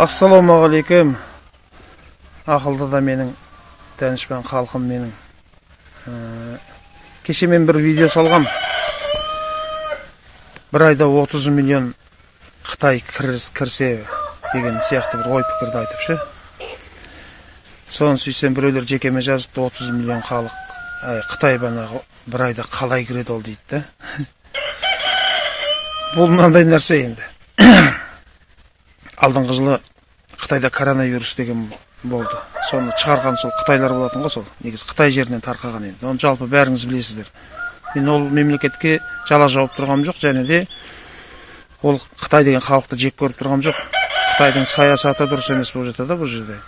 ассалаумағалейкум. Ақылды да менің данышпан халқым менің. Ә, кеше мен бір видео салғам. Бір айда 30 миллион қытай кірсе деген сияқты бір ой пікірді айтып ше. Соны сөйтсем біреулер жекеме жазыпты 30 миллион халық әй, қытай банағы бір айда қалай кіреді ол дейді да бұл мынандай нәрсе енді. Алдыңғы жылы қытайда коронавирус деген болды. Соны шығарған сол қытайлар болатын ғой сол. Негізі қытай жерінен тарқаған енді. Оны жалпы бәріңіз білесіздер. Мен ол мемлекетке жала жауып тұрғам жоқ және де ол қытай деген халықты жек көріп тұрғам жоқ. Қытайдың саясаты дұрыс емес болып жатыр да бұл жерде.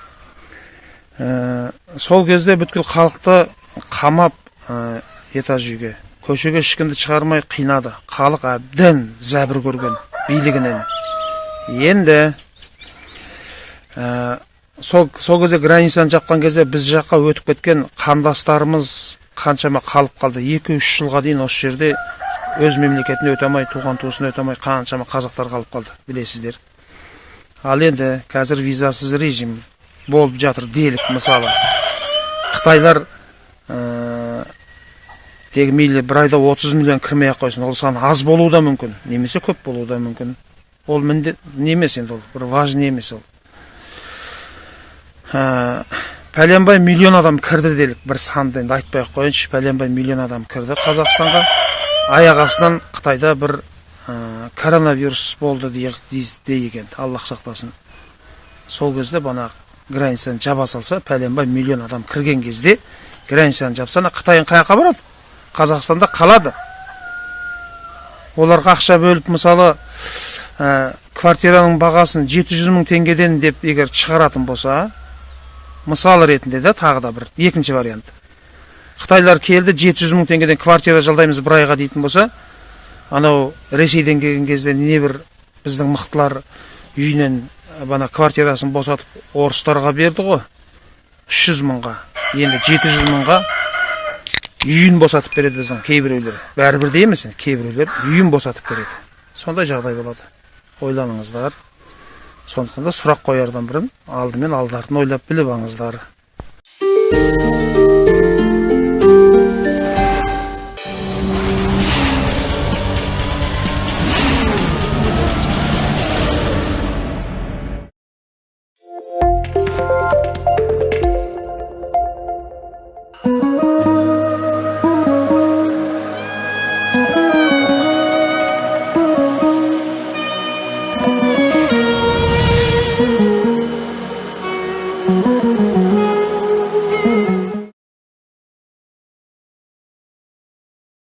Ә, сол кезде бүткіл халықты қамап ә, этаж үйге көшеге ешкімді шығармай қинады. Халық әбден зәбір көрген билігінен. Енді сол, сол кезде границаны жапқан кезде біз жаққа өтіп кеткен қандастарымыз қаншама қалып қалды. Екі үш жылға дейін осы жерде өз мемлекетіне өте алмай туған туысын өте алмай қаншама қазақтар қалып қалды білесіздер. Ал енді қазір визасыз режим болып жатыр делік мысалы. Қытайлар ә, тек мейлі бір айда 30 миллион кірмей ақ қойсын ол сан аз болуы да мүмкін немесе көп болуы да мүмкін. Ол міндет не емес енді ол бір важный емес ол. Пәленбай миллион адам кірді делік бір санды енді айтпай ақ қояйыншы пәленбай миллион адам кірді қазақстанға аяқ астынан қытайда бір ә, коронавирус болды дей- дей- деген аллах сақтасын сол кезде бана границаны жаба салса пәленбай миллион адам кірген кезде границаны жапса ана қытайың қай жаққа барады қазақстанда қалады оларға ақша бөліп мысалы ә, квартираның бағасын 700 мың теңгеден деп егер шығаратын болса мысал ретінде да тағы да бір екінші вариант. Қытайлар келді 700 мың теңгеден квартира жалдаймыз бір айға дейтін болса анау ресейден келген кезде небір біздің мықтылар үйінен бана квартирасын босатып орыстарға берді ғой. 300 мыңға енді 700 мыңға үйін босатып береді біздің кейбіреулер. Бәрі бірдей емес енді кейбіреулер үйін босатып береді. Сондай жағдай болады. Ойланыңыздар. Сондықтан да сұрақ қоярдан бұрын алдымен алды артын ойлап біліп алыңыздар.